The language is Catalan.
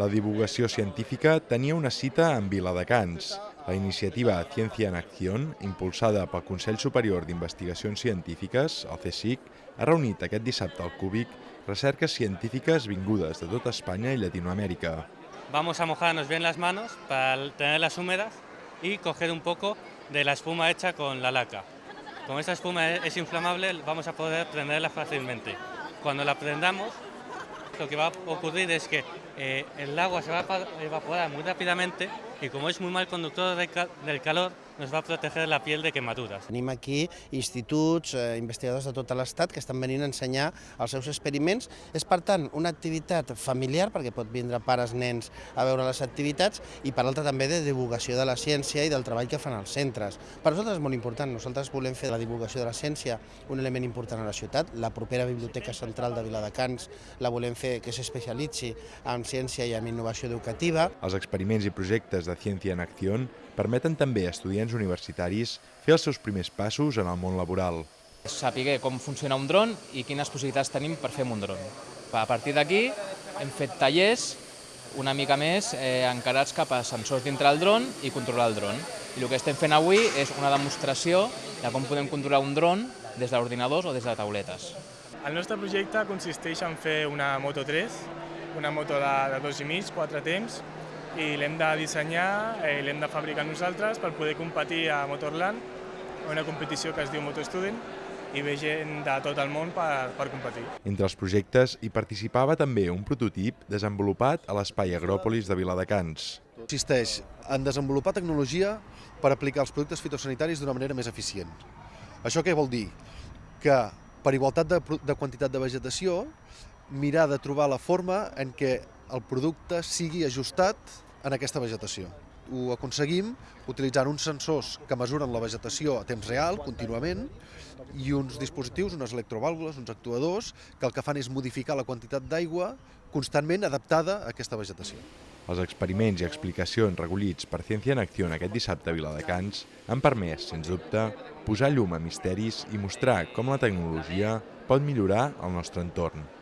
La divulgació científica tenia una cita en Viladecans. La iniciativa Ciència en Acción, impulsada pel Consell Superior d'Investigacions Científiques, el CSIC, ha reunit aquest dissabte al Cúbic recerques científiques vingudes de tota Espanya i Llatinoamèrica. Vamos a mojarnos bien las manos para tenerlas húmedas y coger un poco de la espuma hecha con la laca. Como esta espuma es inflamable, vamos a poder prenderla fácilmente. Cuando la prendamos, lo que va a ocurrir es que eh, el agua se va a evaporar muy rápidamente y como es muy mal conductor del calor, nos va a proteger la piel de quemaduras. Tenim aquí instituts, eh, investigadors de tot l'Estat que estan venint a ensenyar els seus experiments. És, per tant, una activitat familiar, perquè pot vindre pares, nens a veure les activitats, i per altra també de divulgació de la ciència i del treball que fan els centres. Per nosaltres és molt important. Nosaltres volem fer de la divulgació de la ciència un element important a la ciutat. La propera Biblioteca Central de Viladecans la volem fer que s'especialitzi en ciència i en innovació educativa. Els experiments i projectes de Ciència en Acció permeten també a estudiants universitaris fer els seus primers passos en el món laboral. Saber com funciona un dron i quines possibilitats tenim per fer un dron. A partir d'aquí hem fet tallers una mica més eh, encarats cap a sensors dintre del dron i controlar el dron. I el que estem fent avui és una demostració de com podem controlar un dron des d'ordinadors o des de tauletes. El nostre projecte consisteix en fer una Moto 3, una moto de, de dos i mig, quatre temps, i l'hem de dissenyar, eh, l'hem de fabricar nosaltres per poder competir a Motorland, una competició que es diu Motostudent, i ve gent de tot el món per, per competir. Entre els projectes hi participava també un prototip desenvolupat a l'Espai Agròpolis de Viladecans. Consisteix en desenvolupar tecnologia per aplicar els productes fitosanitaris d'una manera més eficient. Això què vol dir? Que per igualtat de, de quantitat de vegetació, mirar de trobar la forma en què el producte sigui ajustat en aquesta vegetació. Ho aconseguim utilitzant uns sensors que mesuren la vegetació a temps real, contínuament, i uns dispositius, unes electrovàlvules, uns actuadors, que el que fan és modificar la quantitat d'aigua constantment adaptada a aquesta vegetació. Els experiments i explicacions recollits per Ciència en Acció aquest dissabte a Viladecans han permès, sens dubte, posar llum a misteris i mostrar com la tecnologia pot millorar el nostre entorn.